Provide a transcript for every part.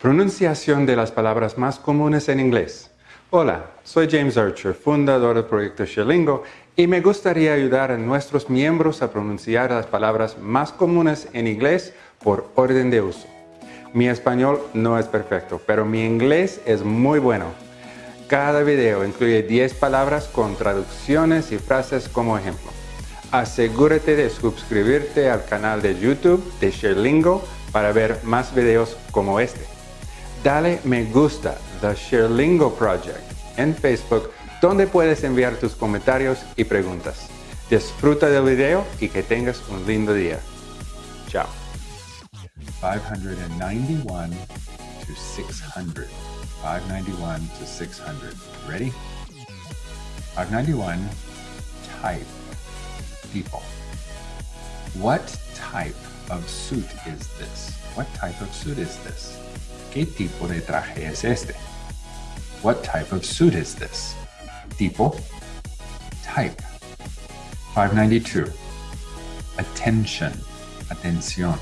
Pronunciación de las palabras más comunes en inglés. Hola, soy James Archer, fundador del proyecto Sherlingo, y me gustaría ayudar a nuestros miembros a pronunciar las palabras más comunes en inglés por orden de uso. Mi español no es perfecto, pero mi inglés es muy bueno. Cada video incluye 10 palabras con traducciones y frases como ejemplo. Asegúrate de suscribirte al canal de YouTube de Sherlingo para ver más videos como este dale me gusta The Sherlingo Project en Facebook donde puedes enviar tus comentarios y preguntas. Disfruta del video y que tengas un lindo día. Chao. 591 to 600. 591 to 600. Ready? 591, type, people. What type of suit is this? What type of suit is this? ¿Qué tipo de traje es este? What type of suit is this? Tipo, type. 592. Attention, atención.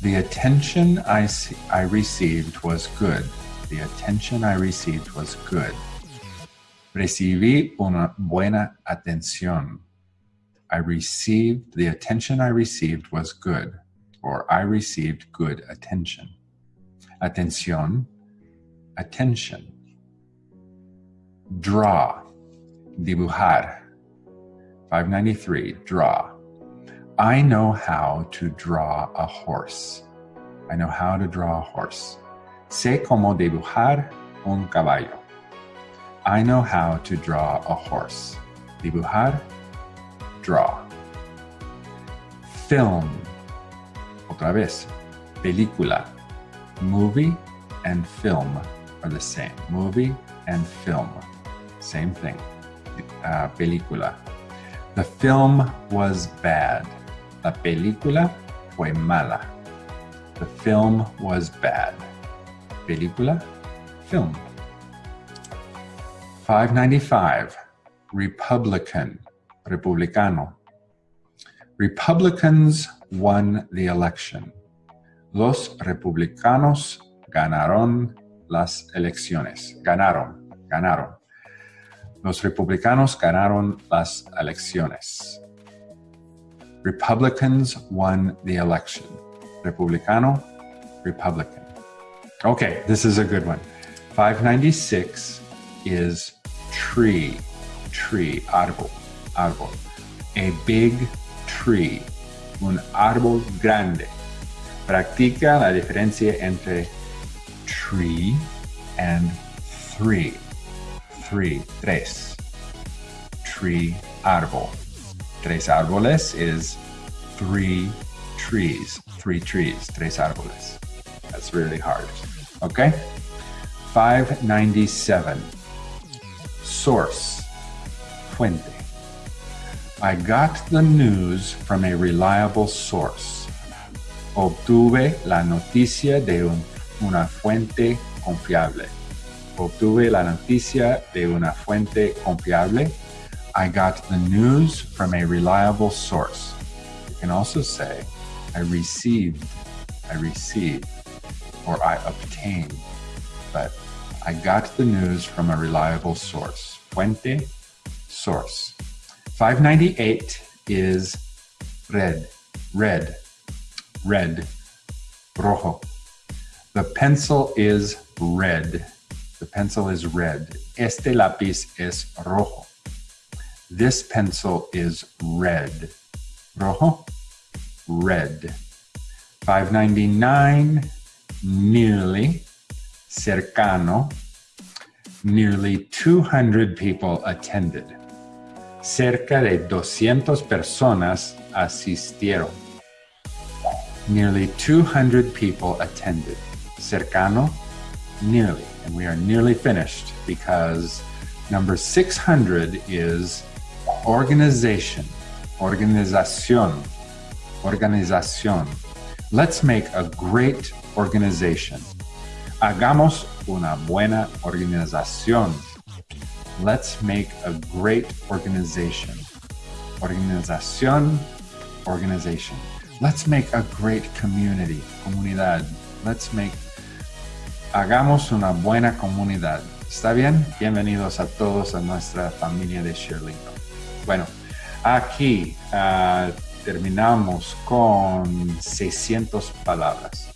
The attention I, I received was good. The attention I received was good. Recibí una buena atención. I received, the attention I received was good, or I received good attention. Atención, attention. Draw, dibujar. 593, draw. I know how to draw a horse. I know how to draw a horse. Sé cómo dibujar un caballo. I know how to draw a horse. Dibujar, draw. Film. Otra vez. Película. Movie and film are the same. Movie and film, same thing. Uh, película. The film was bad. La película fue mala. The film was bad. Película, film. 595, Republican, Republicano. Republicans won the election. Los republicanos ganaron las elecciones. Ganaron, ganaron. Los republicanos ganaron las elecciones. Republicans won the election. Republicano, Republican. Okay, this is a good one. 596 is tree, tree, árbol, árbol. A big tree, un árbol grande. Practica la diferencia entre tree and three. Three, tres. Tree, árbol. Tres árboles is three trees. Three trees, tres árboles. That's really hard. Okay? 597. Source, fuente. I got the news from a reliable source. Obtuve la noticia de un, una fuente confiable. Obtuve la noticia de una fuente confiable. I got the news from a reliable source. You can also say, I received, I received, or I obtained. But I got the news from a reliable source. Fuente, source. 598 is red, red red, rojo. The pencil is red. The pencil is red. Este lápiz es rojo. This pencil is red. Rojo, red. 599, nearly, cercano. Nearly 200 people attended. Cerca de 200 personas asistieron. Nearly 200 people attended. Cercano, nearly. And we are nearly finished because number 600 is organization, organización, organización. Let's make a great organization. Hagamos una buena organización. Let's make a great organization. Organización, organization. Let's make a great community, comunidad, Let's make, hagamos una buena comunidad. ¿Está bien? Bienvenidos a todos a nuestra familia de Sherlingo. Bueno, aquí ah, terminamos con 600 palabras.